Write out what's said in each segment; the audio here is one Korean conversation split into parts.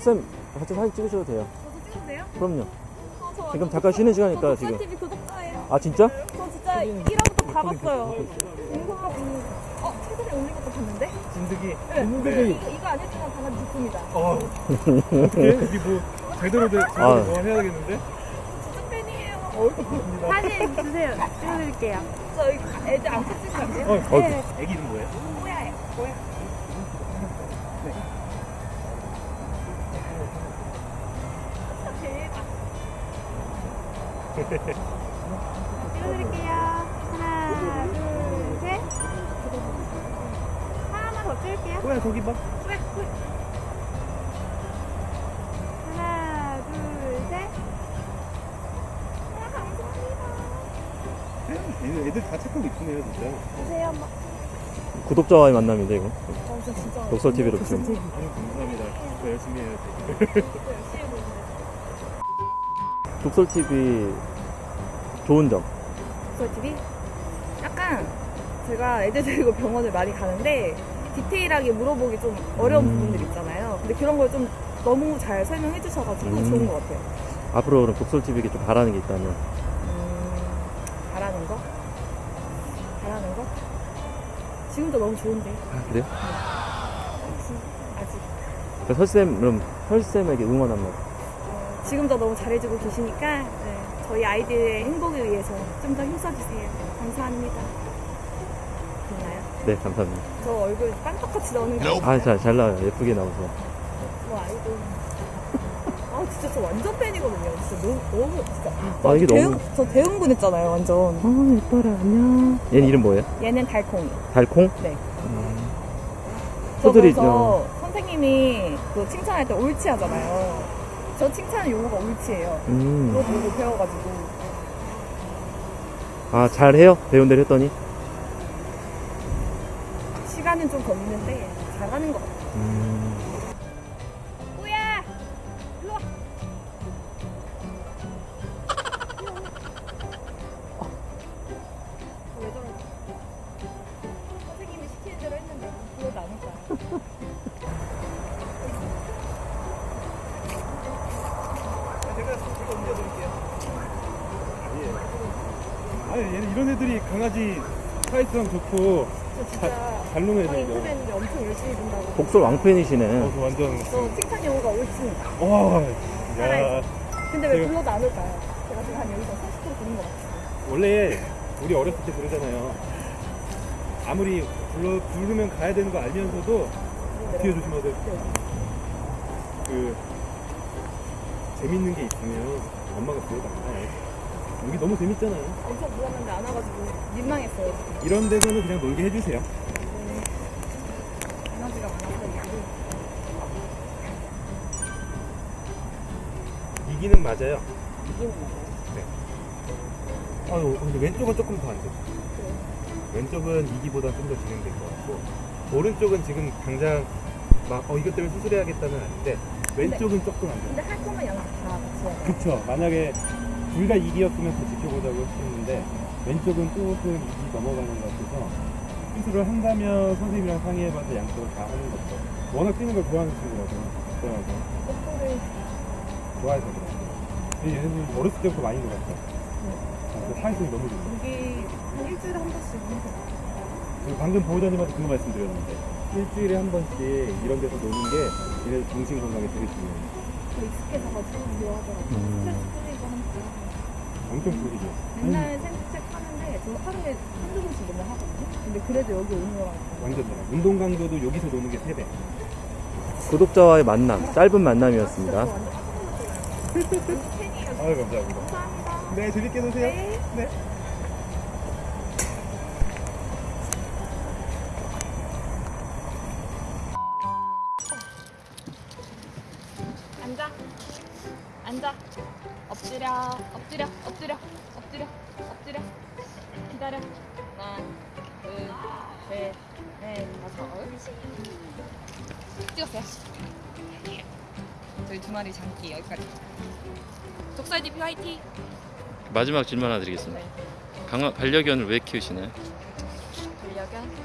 설쌤 같이 사진 찍으셔도 돼요. 저도 찍으세요? 그럼요. 어, 저 지금 잠깐 쉬는 시간이니까 저 지금. TV 구독자예요. 아 진짜? 저 진짜 1화부터 다 봤어요. 인공가 어 최근에 올린 것도 봤는데? 진드기. 네. 이거 이거 안 해주면 강아지 죽습니다. 어. 어떻게? 여기 뭐 제대로 된 제대로 아. 뭐 해야겠는데? 진짜 팬이에요. 어. 사진 주세요. 찍어드릴게요. 저 이거 애들 안 찍으면 안 돼요? 어, 네. 애기 이름 뭐예요? 뭐야? 뭐야? 찍어드릴게요. 하나, 둘, 셋. 하나만 더 찍을게요. 뭐야 저기 봐. 왜? 왜? 하나, 둘, 셋. 아, 감사합니다. 애들, 다 착하고 이쁘네요 진짜. 보세요, 엄마. 구독자와의 만남인데 이거. 어, 저 진짜. 독설 TV로 지금. 감사합니다. 더 열심히 해야지. 열심히 보는데. 독설 TV 좋은 점. 독설 TV? 약간 제가 애들 데리고 병원을 많이 가는데 디테일하게 물어보기 좀 어려운 음. 부분들 있잖아요. 근데 그런 걸 좀 너무 잘 설명해 주셔가지고 음. 좋은 것 같아요. 앞으로 그럼 독설 TV에게 좀 바라는 게 있다면 음, 바라는 거? 바라는 거? 지금도 너무 좋은데. 아, 그래요? 아직. 그 설쌤 그럼 설쌤에게 응원 한마디. 어, 지금도 너무 잘해주고 계시니까 네, 저희 아이들의 행복을 위해서 좀 더 힘써주세요. 감사합니다. 됐나요? 네 감사합니다. 저 얼굴 빵떡같이 나오는 거 아 잘 잘 나와요. 예쁘게 나와서. 저 아이돌. 아 진짜 저 완전 팬이거든요. 진짜 너무 너무 진짜. 아, 이게 대응, 너무- 저 대응군 했잖아요. 완전. 어 예뻐라 안녕. 얘는 이름 뭐예요? 얘는 달콩이. 달콩? 네. 저 소들이 저 선생님이 그 칭찬할 때 옳지 하잖아요. 저 칭찬 용어가 옳지예요. 그거 음. 보고 배워가지고. 아 잘해요? 배운 대로 했더니. 시간은 좀 걸리는데 잘하는 것 같아요. 음. 아니 얘는 이런 애들이 강아지 사이즈랑 좋고 저 진짜 잘 노는 저희 애들이죠. 인터넷인데 엄청 열심히 본다고. 독설 왕팬이시네. 어, 저 완전 저 칭찬 용어가 옳습니다. 와. 야. 살아있어. 근데 왜 제가- 불러도 안 올까요? 제가 지금 한 여기서 30% 부른 것 같아요. 원래 우리 어렸을 때 그러잖아요. 아무리 불러 부르면 가야 되는 거 알면서도 뒤에 조심하세요. 그 재밌는 게 있으면 엄마가 불러도 안 가요. 여기 너무 재밌잖아요. 엄청 불렀는데 안 와가지고 민망했어요. 이런 데서는 그냥 놀게 해주세요. 에너지가 많아서. 이기는 맞아요. 이기는 거예요. 아유, 근데 왼쪽은 조금 더 안 돼. 왼쪽은 이기보다 좀 더 진행될 것 같고, 오른쪽은 지금 당장 막, 어, 이것 때문에 수술해야겠다는 아닌데, 왼쪽은 조금 안 돼. 근데 할 거면 양쪽 다 같이 해야 돼요. 그쵸. 만약에 둘다 이기였으면 더 지켜보자고 했는데, 왼쪽은 조금 이기 넘어가는 것 같아서, 수술을 한다면 선생님이랑 상의해봐서 양쪽을 다 하는 거죠. 워낙 뛰는 걸 좋아하는 친구라서, 그래가지고, 뽀뽀를 좋아해서 그래요. 근데 얘는 어렸을 때부터 많이 놀았어. 그 사회성이 너무 좋아. 여기 한 일주일에 한 번씩 오는 거 방금 보호자님한테 그거 말씀드렸는데 일주일에 한 번씩 이런 데서 노는 게 얘네 정신 건강에 되게 중요해요. 더 익숙해져가지고 좋아하더라고요. 음. 하니까. 엄청 풀리죠. 맨날 산책 하는데 저 하루에 한두 번씩 맨날 하거든요. 근데 그래도 여기 오는 거랑 완전 달라. 운동 강도도 여기서 노는 게 3배. 구독자와의 만남 짧은 만남이었습니다. 아유 감사합니다. 감사합니다. 네 재밌게 노세요. 네. 네. 앉아. 앉아. 엎드려. 엎드려. 엎드려. 엎드려. 엎드려. 기다려. 하나, 둘, 셋, 넷, 다섯. 찍었어요. 저희 두 마리 장기 여기까지. 독살 DP 화이팅. 마지막 질문 하나 드리겠습니다. 네. 강아 반려견을 왜 키우시나요? 반려견.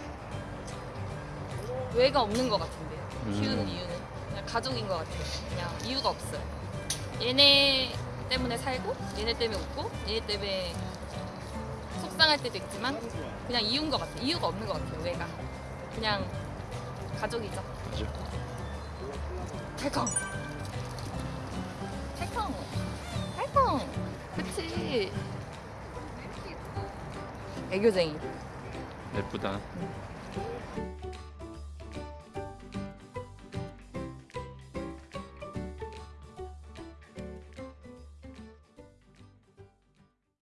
외가 없는 것 같은데요. 음. 키우는 이유는. 그냥 가족인 것 같아요. 그냥 이유가 없어요. 얘네 때문에 살고, 얘네 때문에 웃고, 얘네 때문에 속상할 때도 있지만 그냥 이유인 것 같아요. 이유가 없는 것 같아요. 왜가 그냥 가족이죠. 탈컹. 탈컹. 탈컹. 그치. 애교쟁이. 예쁘다.